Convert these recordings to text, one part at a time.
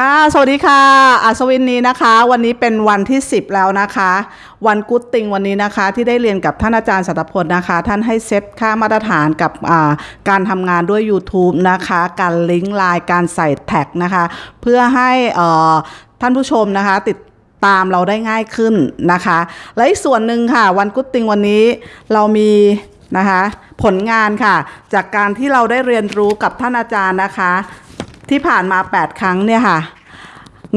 ค่ะ สวัสดีค่ะ อัศวินนี้นะคะ วันนี้เป็นวันที่ 10 แล้วนะคะ วันกุ๊ดติงวันนี้นะคะ ที่ได้เรียนกับท่านอาจารย์สัตพลนะคะ ท่านให้เซตค่ามาตรฐานกับการทำงานด้วย YouTube นะคะ การลิงก์ไลน์การใส่แท็กนะคะ เพื่อให้ท่านผู้ชมนะคะติดตามเราได้ง่ายขึ้นนะคะ และอีกส่วนหนึ่งค่ะ วันกุ๊ดติงวันนี้เรามีนะคะผลงานค่ะ จากการที่เราได้เรียนรู้กับท่านอาจารย์นะคะ ที่ผ่านมา 8 ครั้งเนี่ยค่ะ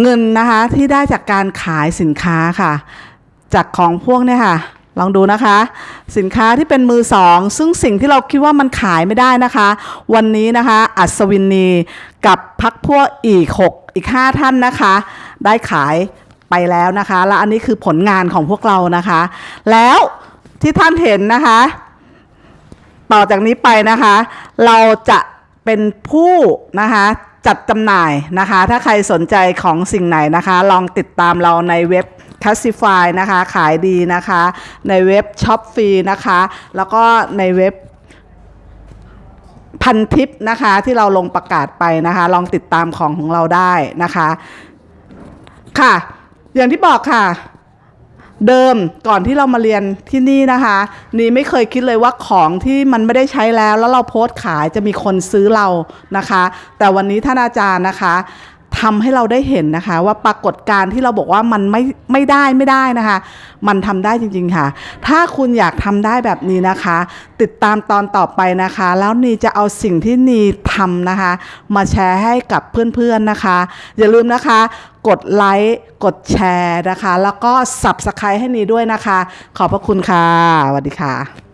เงินนะคะที่ได้จากการขายสินค้าค่ะ จากของพวกเนี่ยค่ะ ลองดูนะคะ สินค้าที่เป็นมือสอง ซึ่งสิ่งที่เราคิดว่ามันขายไม่ได้นะคะ วันนี้นะคะ อัศวินีกับพักพวกอีก 6 อีก 5 ท่านนะคะ ได้ขายไปแล้วนะคะ และอันนี้คือผลงานของพวกเรานะคะ แล้วที่ท่านเห็นนะคะ ต่อจากนี้ไปนะคะ เราจะเป็นผู้นะคะ จัดจำหน่ายนะคะ ถ้าใครสนใจของสิ่งไหนนะคะ ลองติดตามเราในเว็บ c a s s i f y นะคะ ขายดีนะคะ ในเว็บ s h o p ฟ e นะคะ แล้วก็ในเว็บพันทิปนะคะที่เราลงประกาศไปนะคะ ลองติดตามของของเราได้นะคะ ค่ะ อย่างที่บอกค่ะ เดิมก่อนที่เรามาเรียนที่นี่นะคะนี่ไม่เคยคิดเลยว่าของที่มันไม่ได้ใช้แล้ว แล้วเราโพสต์ขายจะมีคนซื้อเรานะคะ แต่วันนี้ท่านอาจารย์นะคะ ทำให้เราได้เห็นนะคะ ว่าปรากฏการณ์ที่เราบอกว่ามันไม่ไม่ได้ไม่ได้นะคะ มันทำได้จริง ๆค่ะ ถ้าคุณอยากทำได้แบบนี้นะคะ ติดตามตอนต่อไปนะคะ แล้วนีจะเอาสิ่งที่นีทำนะคะ มาแชร์ให้กับเพื่อนๆนะคะ อย่าลืมนะคะ กดไลค์กดแชร์นะคะ แล้วก็ Subscribe ให้นีด้วยนะคะ ขอบพระคุณค่ะสวัสดีค่ะ